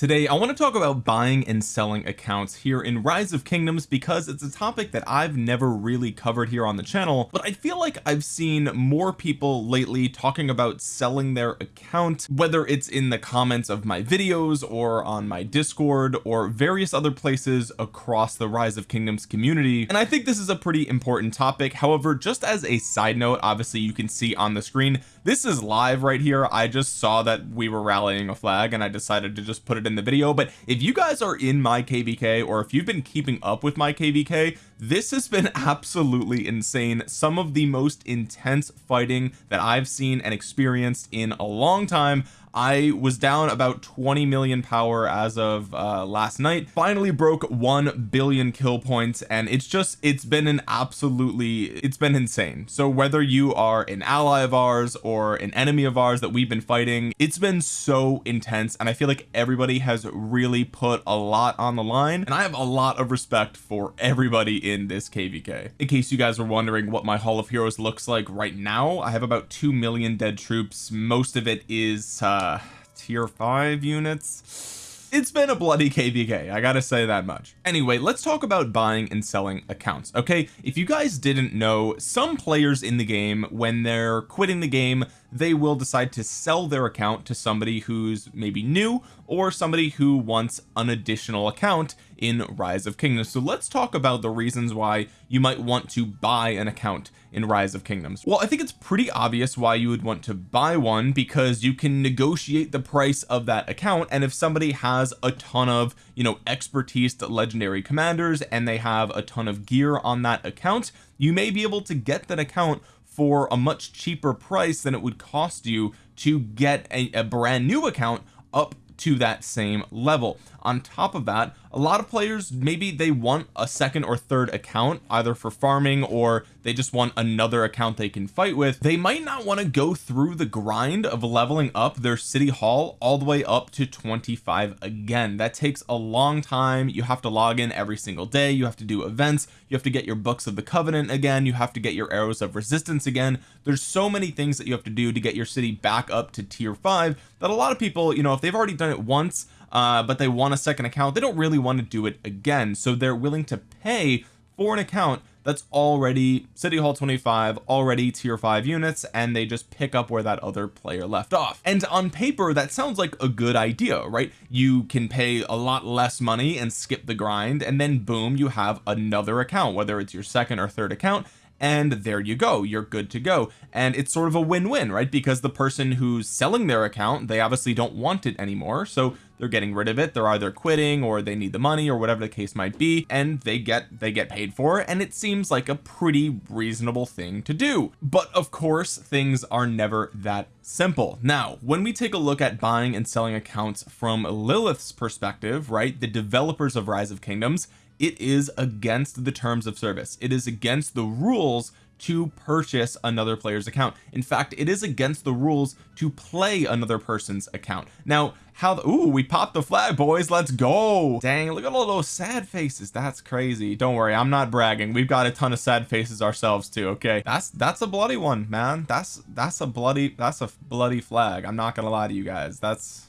today I want to talk about buying and selling accounts here in rise of kingdoms because it's a topic that I've never really covered here on the channel but I feel like I've seen more people lately talking about selling their account whether it's in the comments of my videos or on my discord or various other places across the rise of kingdoms community and I think this is a pretty important topic. However just as a side note obviously you can see on the screen this is live right here. I just saw that we were rallying a flag and I decided to just put it in the video. But if you guys are in my kvk or if you've been keeping up with my kvk this has been absolutely insane. Some of the most intense fighting that I've seen and experienced in a long time. I was down about 20 million power as of uh last night. Finally broke 1 billion kill points and it's just it's been an absolutely it's been insane. So whether you are an ally of ours or an enemy of ours that we've been fighting it's been so intense and I feel like everybody has really put a lot on the line and I have a lot of respect for everybody in this kvk in case you guys were wondering what my hall of heroes looks like right now I have about 2 million dead troops. Most of it is uh tier 5 units. It's been a bloody kvk I gotta say that much. Anyway let's talk about buying and selling accounts okay? If you guys didn't know some players in the game when they're quitting the game they will decide to sell their account to somebody who's maybe new or somebody who wants an additional account in rise of kingdoms. So let's talk about the reasons why you might want to buy an account in rise of kingdoms. Well I think it's pretty obvious why you would want to buy one because you can negotiate the price of that account and if somebody has a ton of you know expertise to legendary commanders and they have a ton of gear on that account you may be able to get that account for a much cheaper price than it would cost you to get a, a brand new account up to that same level. On top of that a lot of players maybe they want a second or third account either for farming or they just want another account they can fight with. They might not want to go through the grind of leveling up their city hall all the way up to 25 again. That takes a long time. You have to log in every single day. You have to do events. You have to get your books of the covenant again. You have to get your arrows of resistance again. There's so many things that you have to do to get your city back up to tier 5 that a lot of people you know if they've already done it once uh but they want a second account. They don't really want to do it again so they're willing to pay for an account that's already city hall 25 already tier 5 units and they just pick up where that other player left off. And on paper that sounds like a good idea right? You can pay a lot less money and skip the grind and then boom you have another account whether it's your second or third account and there you go. You're good to go. And it's sort of a win-win right? Because the person who's selling their account they obviously don't want it anymore so they're getting rid of it. They're either quitting or they need the money or whatever the case might be and they get they get paid for it and it seems like a pretty reasonable thing to do. But of course things are never that simple. Now when we take a look at buying and selling accounts from Lilith's perspective right the developers of rise of kingdoms it is against the terms of service. It is against the rules to purchase another player's account. In fact it is against the rules to play another person's account. Now how the ooh we popped the flag boys. Let's go. Dang look at all those sad faces. That's crazy. Don't worry I'm not bragging. We've got a ton of sad faces ourselves too okay? That's that's a bloody one man. That's that's a bloody that's a bloody flag. I'm not gonna lie to you guys. That's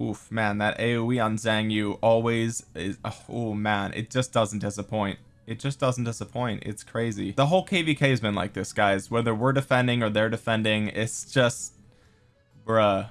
oof man. That aoe on Xiang Yu always is oh man it just doesn't disappoint it just doesn't disappoint. It's crazy. The whole kvk has been like this guys. Whether we're defending or they're defending it's just bruh.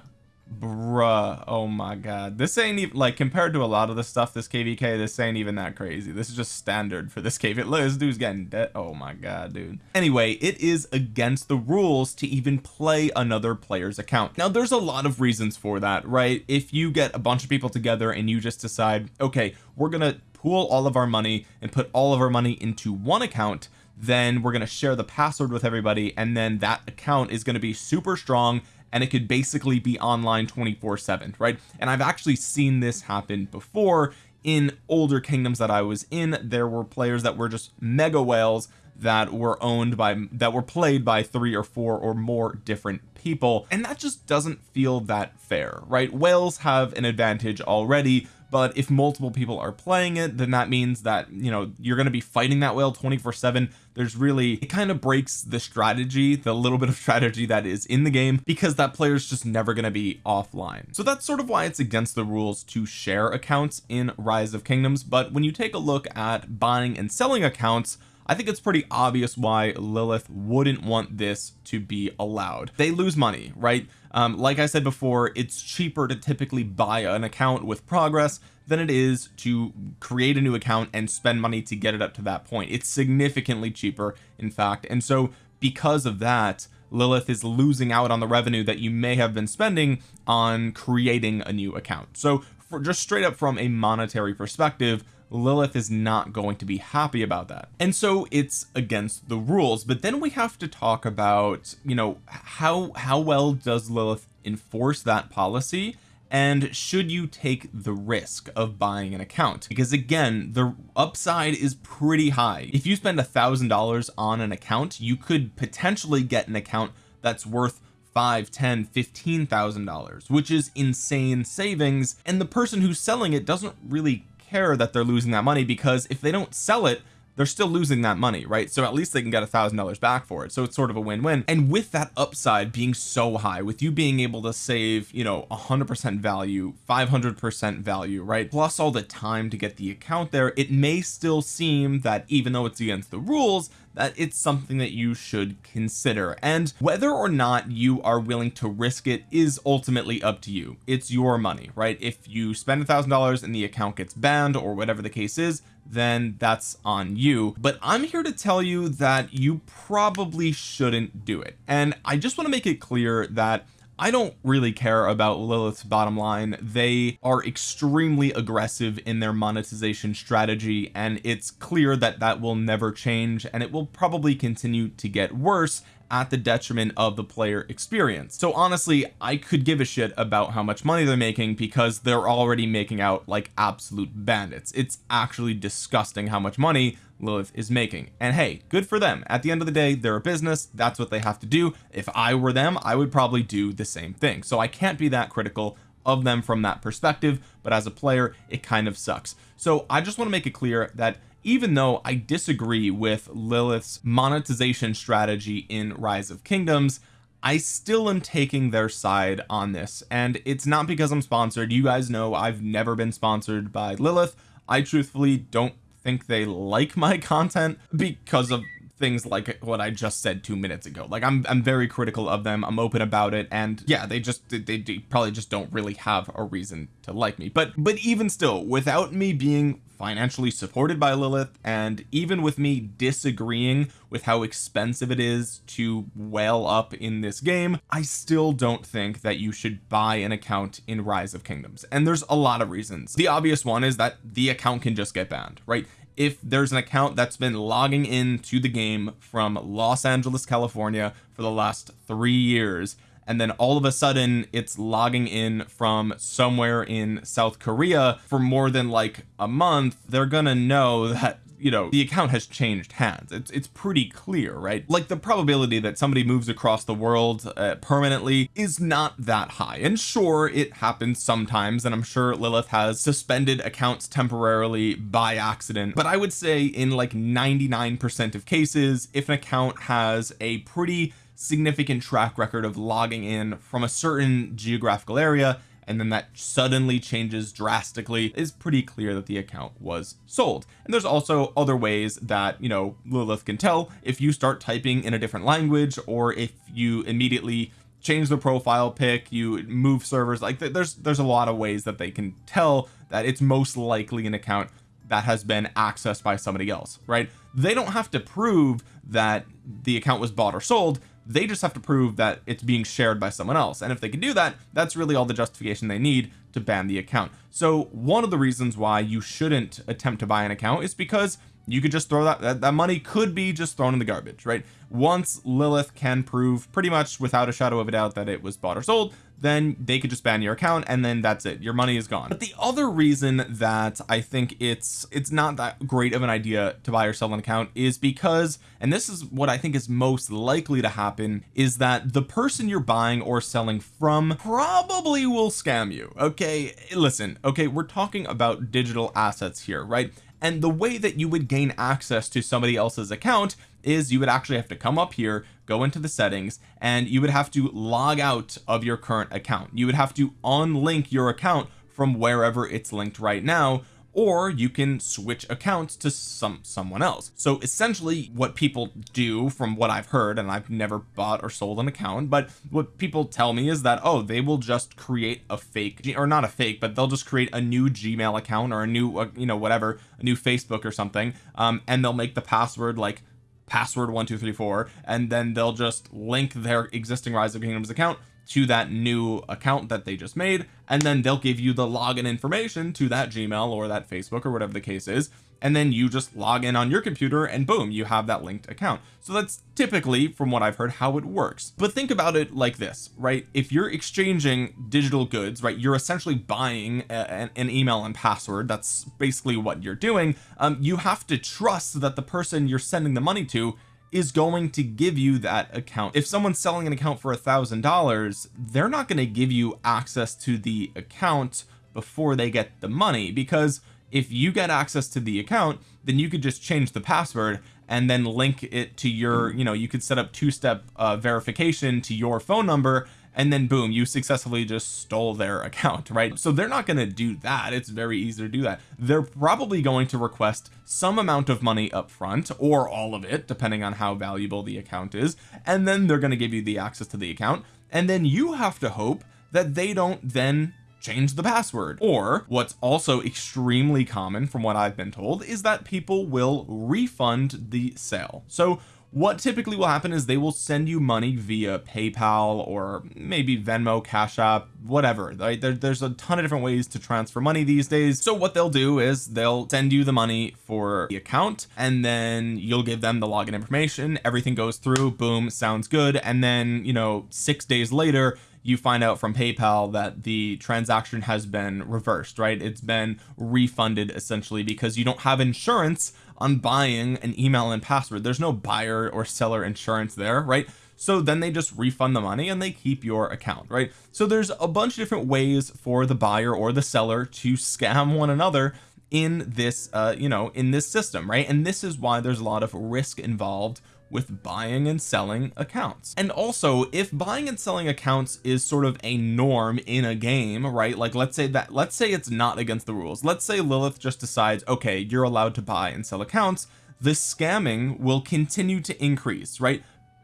Bruh. Oh my god. This ain't even like compared to a lot of the stuff this kvk this ain't even that crazy. This is just standard for this kvk look this dude's getting dead. Oh my god dude. Anyway it is against the rules to even play another player's account. Now there's a lot of reasons for that right? If you get a bunch of people together and you just decide okay we're gonna pool all of our money and put all of our money into one account then we're going to share the password with everybody and then that account is going to be super strong and it could basically be online 24 7 right? And I've actually seen this happen before in older kingdoms that I was in. There were players that were just mega whales that were owned by that were played by three or four or more different people and that just doesn't feel that fair right? Whales have an advantage already but if multiple people are playing it then that means that you know you're going to be fighting that whale 24 7 there's really it kind of breaks the strategy the little bit of strategy that is in the game because that player is just never going to be offline. So that's sort of why it's against the rules to share accounts in rise of kingdoms. But when you take a look at buying and selling accounts I think it's pretty obvious why Lilith wouldn't want this to be allowed. They lose money right? Um, like I said before it's cheaper to typically buy an account with progress than it is to create a new account and spend money to get it up to that point. It's significantly cheaper in fact. And so because of that Lilith is losing out on the revenue that you may have been spending on creating a new account. So for just straight up from a monetary perspective Lilith is not going to be happy about that. And so it's against the rules. But then we have to talk about you know how how well does Lilith enforce that policy? And should you take the risk of buying an account? Because again the upside is pretty high. If you spend a thousand dollars on an account you could potentially get an account that's worth five ten fifteen thousand dollars which is insane savings. And the person who's selling it doesn't really care that they're losing that money because if they don't sell it they're still losing that money right? So at least they can get a thousand dollars back for it. So it's sort of a win-win. And with that upside being so high with you being able to save you know a hundred percent value 500 percent value right? Plus all the time to get the account there it may still seem that even though it's against the rules that it's something that you should consider. And whether or not you are willing to risk it is ultimately up to you. It's your money right? If you spend a thousand dollars and the account gets banned or whatever the case is then that's on you. But I'm here to tell you that you probably shouldn't do it. And I just want to make it clear that I don't really care about Lilith's bottom line. They are extremely aggressive in their monetization strategy and it's clear that that will never change and it will probably continue to get worse at the detriment of the player experience. So honestly I could give a shit about how much money they're making because they're already making out like absolute bandits. It's actually disgusting how much money Lilith is making. And hey good for them. At the end of the day they're a business. That's what they have to do. If I were them I would probably do the same thing. So I can't be that critical of them from that perspective but as a player it kind of sucks. So I just want to make it clear that even though I disagree with Lilith's monetization strategy in rise of kingdoms I still am taking their side on this. And it's not because I'm sponsored. You guys know I've never been sponsored by Lilith. I truthfully don't think they like my content because of things like what I just said two minutes ago. Like I'm, I'm very critical of them. I'm open about it. And yeah they just they, they probably just don't really have a reason to like me. But but even still without me being financially supported by Lilith and even with me disagreeing with how expensive it is to well up in this game I still don't think that you should buy an account in rise of kingdoms. And there's a lot of reasons. The obvious one is that the account can just get banned right if there's an account that's been logging in to the game from Los Angeles California for the last three years and then all of a sudden it's logging in from somewhere in South Korea for more than like a month they're gonna know that you know the account has changed hands. It's it's pretty clear right? Like the probability that somebody moves across the world uh, permanently is not that high. And sure it happens sometimes and I'm sure Lilith has suspended accounts temporarily by accident. But I would say in like 99% of cases if an account has a pretty significant track record of logging in from a certain geographical area and then that suddenly changes drastically is pretty clear that the account was sold. And there's also other ways that you know Lilith can tell if you start typing in a different language or if you immediately change the profile pic you move servers like there's there's a lot of ways that they can tell that it's most likely an account that has been accessed by somebody else right? They don't have to prove that the account was bought or sold they just have to prove that it's being shared by someone else. And if they can do that that's really all the justification they need to ban the account. So one of the reasons why you shouldn't attempt to buy an account is because you could just throw that, that that money could be just thrown in the garbage right? Once Lilith can prove pretty much without a shadow of a doubt that it was bought or sold then they could just ban your account and then that's it. Your money is gone. But the other reason that I think it's it's not that great of an idea to buy or sell an account is because and this is what I think is most likely to happen is that the person you're buying or selling from probably will scam you. Okay listen okay we're talking about digital assets here right and the way that you would gain access to somebody else's account is you would actually have to come up here go into the settings and you would have to log out of your current account. You would have to unlink your account from wherever it's linked right now or you can switch accounts to some someone else. So essentially what people do from what I've heard and I've never bought or sold an account but what people tell me is that oh they will just create a fake or not a fake but they'll just create a new gmail account or a new uh, you know whatever a new Facebook or something um, and they'll make the password like password one two three four and then they'll just link their existing rise of kingdoms account to that new account that they just made and then they'll give you the login information to that Gmail or that Facebook or whatever the case is and then you just log in on your computer and boom you have that linked account. So that's typically from what I've heard how it works. But think about it like this right? If you're exchanging digital goods right you're essentially buying a, an email and password. That's basically what you're doing. Um, you have to trust that the person you're sending the money to is going to give you that account. If someone's selling an account for a thousand dollars they're not going to give you access to the account before they get the money because if you get access to the account then you could just change the password and then link it to your you know you could set up two-step uh, verification to your phone number and then boom you successfully just stole their account right? So they're not going to do that. It's very easy to do that. They're probably going to request some amount of money up front or all of it depending on how valuable the account is. And then they're going to give you the access to the account. And then you have to hope that they don't then change the password. Or what's also extremely common from what I've been told is that people will refund the sale. So what typically will happen is they will send you money via PayPal or maybe Venmo Cash App whatever right? There, there's a ton of different ways to transfer money these days. So what they'll do is they'll send you the money for the account and then you'll give them the login information. Everything goes through. Boom. Sounds good. And then you know six days later you find out from PayPal that the transaction has been reversed right? It's been refunded essentially because you don't have insurance on buying an email and password. There's no buyer or seller insurance there right? So then they just refund the money and they keep your account right? So there's a bunch of different ways for the buyer or the seller to scam one another in this uh you know in this system right? And this is why there's a lot of risk involved with buying and selling accounts. And also if buying and selling accounts is sort of a norm in a game right like let's say that let's say it's not against the rules. Let's say Lilith just decides okay you're allowed to buy and sell accounts. The scamming will continue to increase right?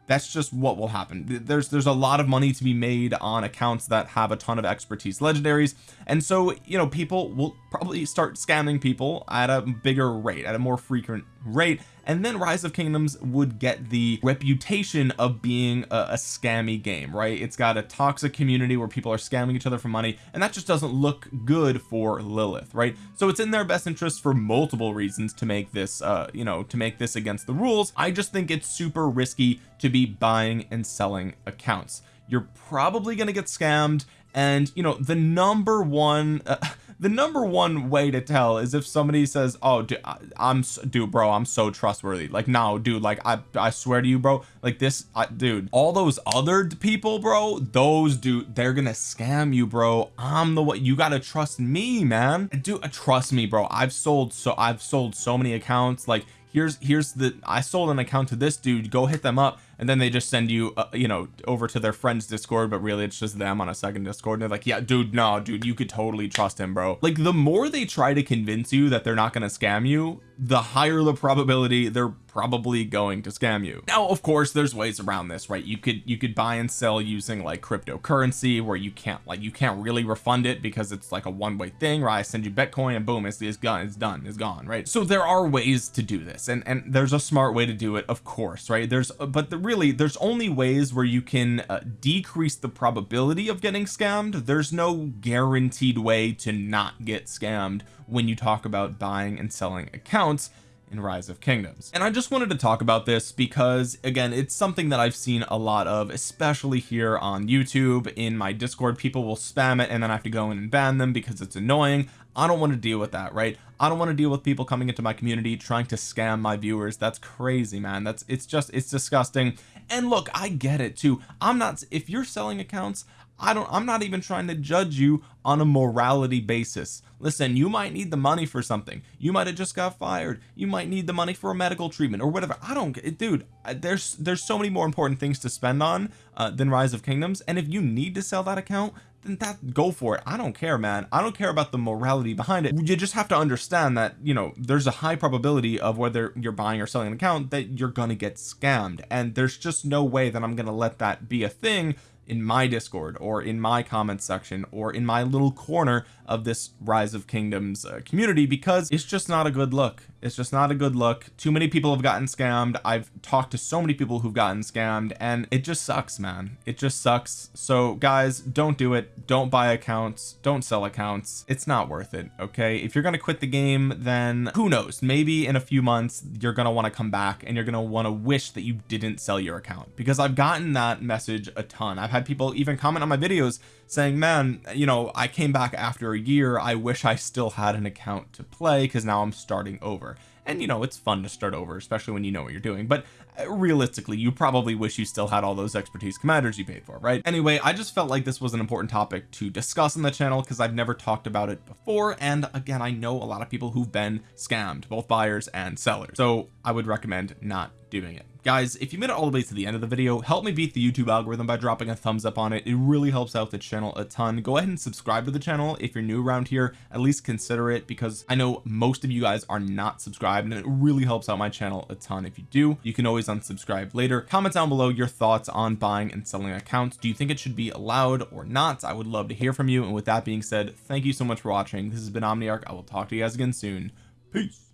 That's just what will happen. There's there's a lot of money to be made on accounts that have a ton of expertise legendaries. And so you know people will probably start scamming people at a bigger rate at a more frequent rate and then rise of kingdoms would get the reputation of being a, a, scammy game right? It's got a toxic community where people are scamming each other for money and that just doesn't look good for Lilith right? So it's in their best interest for multiple reasons to make this uh you know to make this against the rules. I just think it's super risky to be buying and selling accounts. You're probably going to get scammed and you know the number one uh, the number one way to tell is if somebody says oh dude, I'm dude bro I'm so trustworthy. Like no dude like I I swear to you bro like this I, dude all those other people bro those dude they're gonna scam you bro. I'm the one you gotta trust me man. Dude trust me bro. I've sold so I've sold so many accounts. Like here's here's the I sold an account to this dude. Go hit them up and then they just send you uh, you know over to their friends discord but really it's just them on a second discord. And they're like yeah dude no dude you could totally trust him bro. Like the more they try to convince you that they're not going to scam you the higher the probability they're probably going to scam you. Now of course there's ways around this right? You could you could buy and sell using like cryptocurrency where you can't like you can't really refund it because it's like a one-way thing right? I send you Bitcoin and boom it's, it's gone it's done it's gone right? So there are ways to do this and and there's a smart way to do it of course right? There's but the really there's only ways where you can uh, decrease the probability of getting scammed. There's no guaranteed way to not get scammed when you talk about buying and selling accounts in rise of kingdoms. And I just wanted to talk about this because again it's something that I've seen a lot of especially here on YouTube. In my discord people will spam it and then I have to go in and ban them because it's annoying. I don't want to deal with that right? I don't want to deal with people coming into my community trying to scam my viewers. That's crazy man. That's it's just it's disgusting. And look I get it too. I'm not if you're selling accounts I don't I'm not even trying to judge you on a morality basis. Listen you might need the money for something. You might have just got fired. You might need the money for a medical treatment or whatever. I don't dude there's there's so many more important things to spend on uh, than rise of kingdoms. And if you need to sell that account then that go for it. I don't care man. I don't care about the morality behind it. You just have to understand that you know there's a high probability of whether you're buying or selling an account that you're gonna get scammed. And there's just no way that I'm gonna let that be a thing in my discord or in my comment section or in my little corner of this rise of kingdoms uh, community because it's just not a good look. It's just not a good look. Too many people have gotten scammed. I've talked to so many people who've gotten scammed and it just sucks man. It just sucks. So guys don't do it. Don't buy accounts. Don't sell accounts. It's not worth it okay? If you're gonna quit the game then who knows? Maybe in a few months you're gonna want to come back and you're gonna want to wish that you didn't sell your account because I've gotten that message a ton. I've had people even comment on my videos saying man you know I came back after a year. I wish I still had an account to play because now I'm starting over. And you know it's fun to start over especially when you know what you're doing. But realistically you probably wish you still had all those expertise commanders you paid for right? Anyway I just felt like this was an important topic to discuss on the channel because I've never talked about it before and again I know a lot of people who've been scammed both buyers and sellers so I would recommend not doing it. Guys if you made it all the way to the end of the video help me beat the YouTube algorithm by dropping a thumbs up on it. It really helps out the channel a ton. Go ahead and subscribe to the channel if you're new around here. At least consider it because I know most of you guys are not subscribed and it really helps out my channel a ton if you do. You can always unsubscribe later. Comment down below your thoughts on buying and selling accounts. Do you think it should be allowed or not? I would love to hear from you. And with that being said thank you so much for watching. This has been Omniarch. I will talk to you guys again soon. Peace